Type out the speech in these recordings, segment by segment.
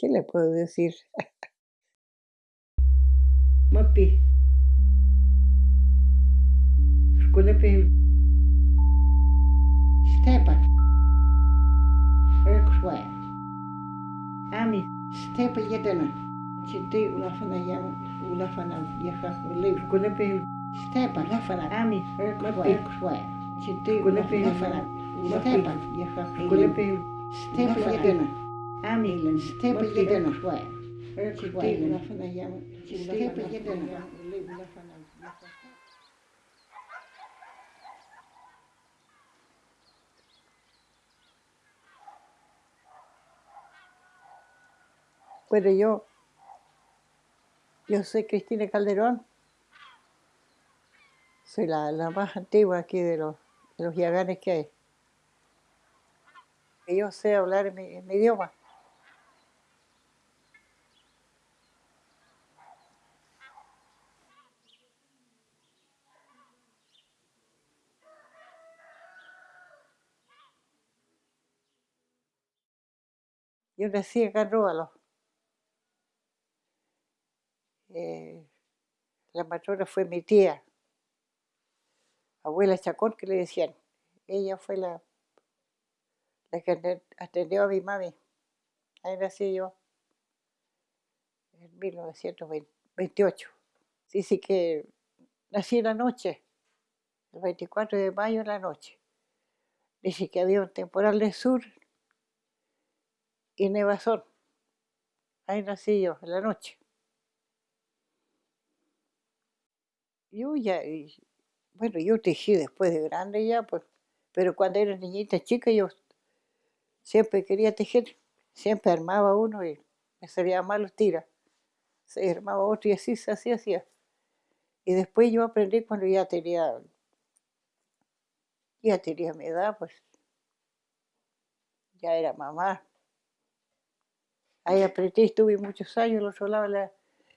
¿Qué le puedo decir? Mapi. Kulepi. Stepa. Erkswa. Ami. Stepa jedena. Chiti ulafana yama. Ulafana yaha. Ulif. Kulepi. Stepa. Ulafana. Ami. Erkswa. Chiti kulepi. Ulafana. Stepa. Yaha. Kulepi. Stepa jedena. Ami. Stepa jedena. Chiti ulafana yama. Stepa jedena. Ulafana. Bueno, yo, yo soy Cristina Calderón, soy la, la más antigua aquí de los, de los yaganes que hay. Y yo sé hablar mi, mi idioma. Yo nací en Róbalo. Eh, la matrona fue mi tía, abuela Chacón, que le decían. Ella fue la, la que atendió a mi mami. Ahí nací yo, en 1928. Sí, sí que nací en la noche, el 24 de mayo en la noche. Dice que había un temporal de sur y nevazón. Ahí nací yo, en la noche. Yo ya, bueno, yo tejí después de grande ya, pues, pero cuando era niñita chica yo siempre quería tejer, siempre armaba uno y me salía mal los tiras. Se armaba otro y así se hacía, hacía. Y después yo aprendí cuando ya tenía, ya tenía mi edad, pues, ya era mamá. Ahí aprendí, estuve muchos años en otro lado, en la,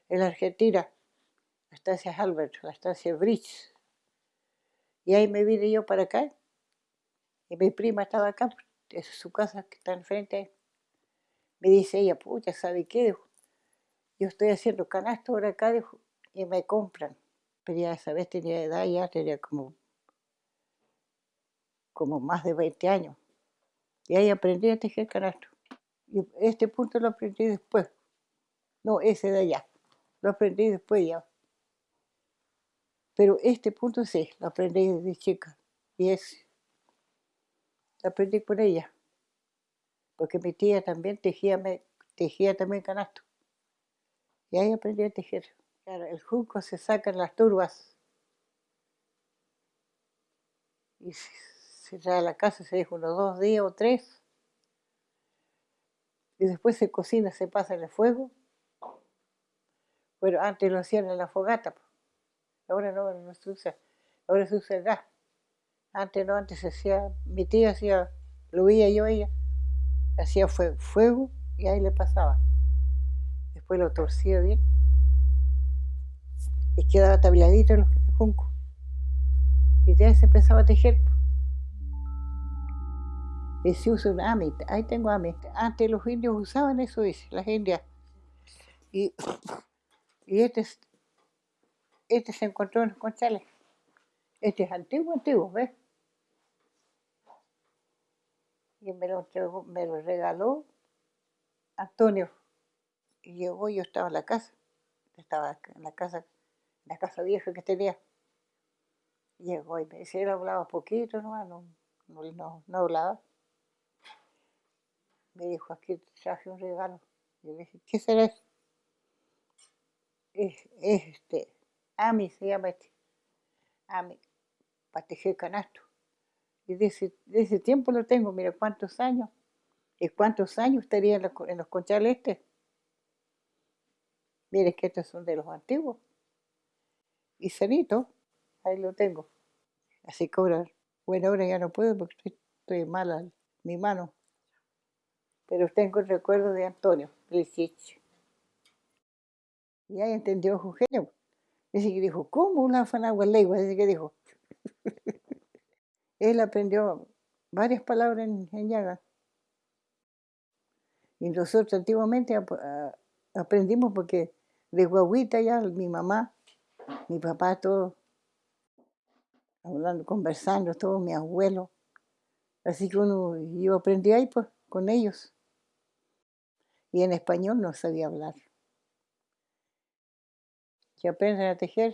en la Argentina la estancia Albert, la estancia Bridge. Y ahí me vine yo para acá. Y mi prima estaba acá, es su casa que está enfrente. Me dice ella, pucha, ¿sabe qué? yo estoy haciendo canasto ahora acá, y me compran. Pero ya esa vez tenía edad, ya tenía como, como más de 20 años. Y ahí aprendí a tejer canasto. Este punto lo aprendí después. No, ese de allá. Lo aprendí después ya. Pero este punto sí, lo aprendí desde chica. Y es, lo aprendí con ella. Porque mi tía también tejía, tejía también canasto. Y ahí aprendí a tejer. El junco se saca en las turbas. Y se trae a la casa, se deja unos dos días o tres. Y después se cocina, se pasa en el fuego. Bueno, antes lo hacían en la fogata. Ahora no, no se usa. Ahora se usa el. Antes no, antes se hacía, mi tía hacía, lo veía yo ella, hacía fuego y ahí le pasaba. Después lo torcía bien y quedaba tabladito el junco. Y ya se empezaba a tejer. Y se usa un amit, ahí tengo amit. Antes los indios usaban eso, dice, las indias. Y, y este este se encontró en los conchales. Este es antiguo, antiguo, ¿ves? Y me lo, me lo regaló Antonio. Y llegó, yo estaba en la casa, estaba en la casa, la casa vieja que tenía. Llegó y me decía, él hablaba poquito, no, no, no, no hablaba. Me dijo, aquí traje un regalo. Yo le dije, ¿qué será eso? Es, este, Ami se llama este. Ami, para tejer canasto. Y de ese, tiempo lo tengo, mira cuántos años. ¿Y cuántos años estaría en los, en los conchales este? Mire que estos son de los antiguos. Y sanito, ahí lo tengo. Así que ahora, bueno, ahora ya no puedo porque estoy, estoy mala mi mano. Pero tengo el recuerdo de Antonio Licich. Y ahí entendió Eugenio. Dice que dijo, ¿cómo una legua? Dice que dijo. Él aprendió varias palabras en, en Yaga. Y nosotros antiguamente aprendimos porque de guaguita ya mi mamá, mi papá, todos hablando, conversando, todos mis abuelos. Así que uno, yo aprendí ahí pues con ellos. Y en español no sabía hablar. Que aprenden a tejer.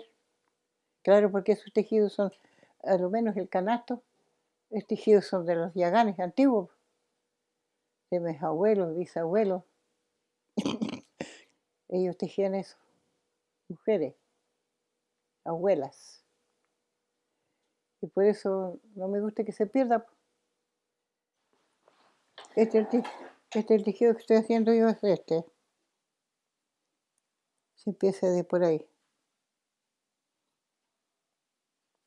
Claro, porque esos tejidos son, a lo menos el canasto, estos tejidos son de los yaganes antiguos, de mis abuelos, bisabuelos. Ellos tejían eso, mujeres, abuelas. Y por eso no me gusta que se pierda. Este, te- este tejido que estoy haciendo yo es este. Se empieza de por ahí.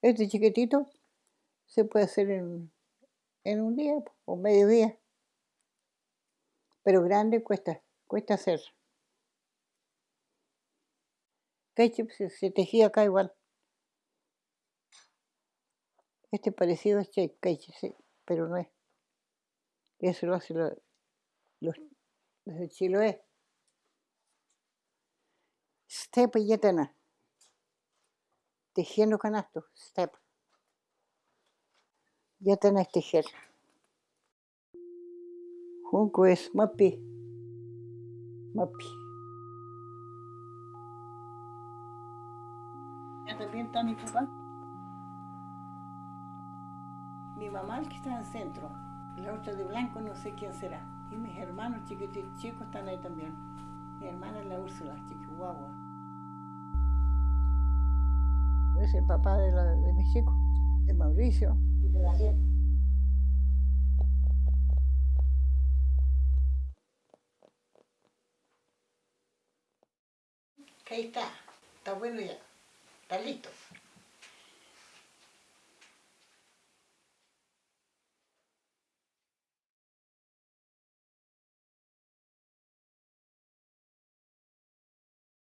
Este chiquitito se puede hacer en, en un día o medio día. Pero grande cuesta, cuesta hacer. Ketchup se, tejía acá igual. Este parecido es ketchup, sí, pero no es. Eso lo hacen lo- los, los Chiloé. Step yetana. Tejiendo canastos. Step. Yetana es tejer. Junco es mapi. Mapi. Ya también está mi papá. Mi mamá, el que está en el centro. La otra de blanco, no sé quién será. Y mis hermanos chiquititos, chicos están ahí también. Mi hermana es la Úrsula, chihuahua. Es el papá de, la- de mis chicos, de Mauricio y de Daniel. Ahí está, está bueno ya, está listo.